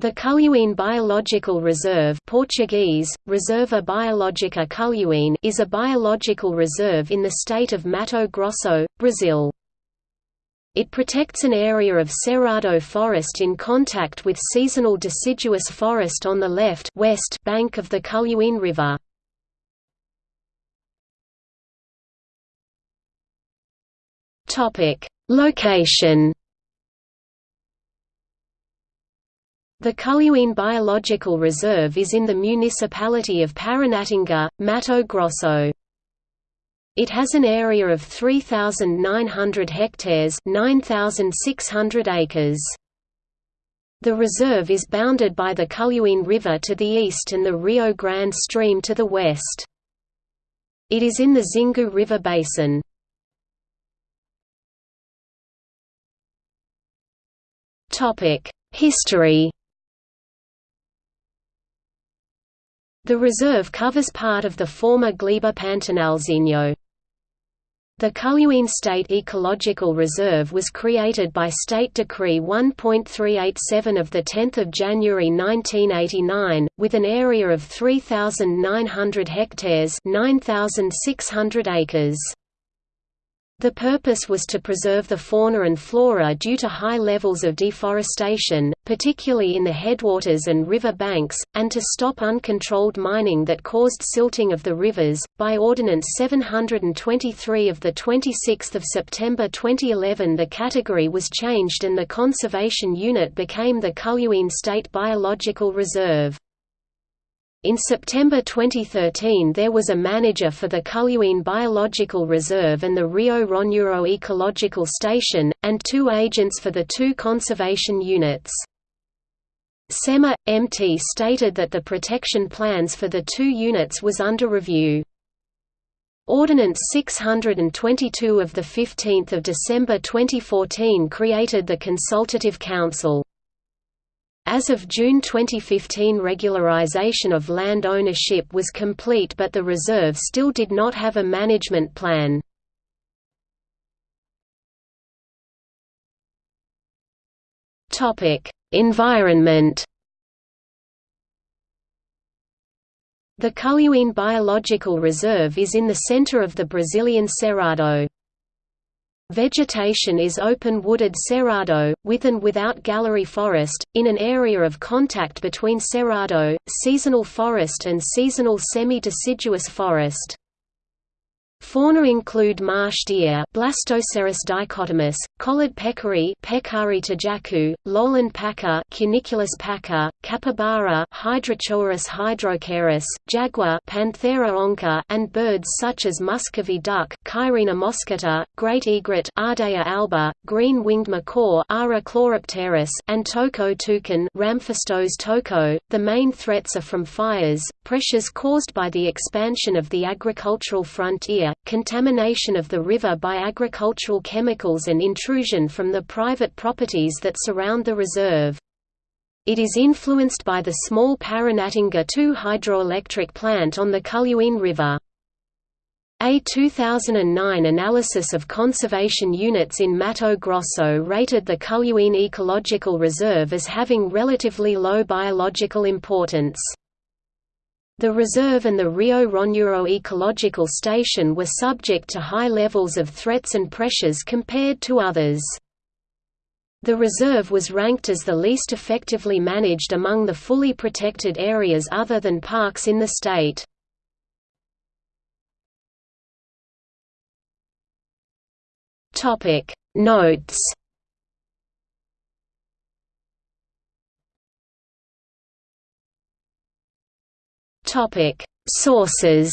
The Culhões Biological Reserve Portuguese, Reserva Biológica Culhões is a biological reserve in the state of Mato Grosso, Brazil. It protects an area of cerrado forest in contact with seasonal deciduous forest on the left west bank of the Culhões River. Location The Culhões Biological Reserve is in the municipality of Paranatinga, Mato Grosso. It has an area of 3,900 hectares 9,600 acres. The reserve is bounded by the Culhões River to the east and the Rio Grande stream to the west. It is in the Xingu River basin. History The reserve covers part of the former Gleba Pantanalzinho. The Culhões State Ecological Reserve was created by State Decree 1.387 of 10 January 1989, with an area of 3,900 hectares 9,600 acres. The purpose was to preserve the fauna and flora due to high levels of deforestation, particularly in the headwaters and river banks, and to stop uncontrolled mining that caused silting of the rivers. By Ordinance 723 of the 26th of September 2011, the category was changed and the conservation unit became the Culhões State Biological Reserve. In September 2013 there was a manager for the Culhões Biological Reserve and the Rio Ronuro Ecological Station, and two agents for the two conservation units. SEMA, MT stated that the protection plans for the two units was under review. Ordinance 622 of 15 December 2014 created the Consultative Council. As of June 2015 regularization of land ownership was complete but the reserve still did not have a management plan. Environment The Culhões Biological Reserve is in the center of the Brazilian Cerrado. Vegetation is open wooded cerrado, with and without gallery forest, in an area of contact between cerrado, seasonal forest and seasonal semi-deciduous forest. Fauna include marsh deer Blastocerus dichotomus, collared peccary tajacu, lowland paca Cuniculus paca, capybara Hydrochoerus hydrochaeris, jaguar Panthera onca, and birds such as Muscovy duck Cairina moschata, great egret Ardea alba, green-winged macaw Ara chloropterus, and toco toucan Ramphastos toco. The main threats are from fires, pressures caused by the expansion of the agricultural frontier, contamination of the river by agricultural chemicals and intrusion from the private properties that surround the reserve. It is influenced by the small Paranatinga II hydroelectric plant on the Culhões River. A 2009 analysis of conservation units in Mato Grosso rated the Culhões Ecological Reserve as having relatively low biological importance. The reserve and the Rio Ronuro Ecological Station were subject to high levels of threats and pressures compared to others. The reserve was ranked as the least effectively managed among the fully protected areas other than parks in the state. Notes Topic: Sources.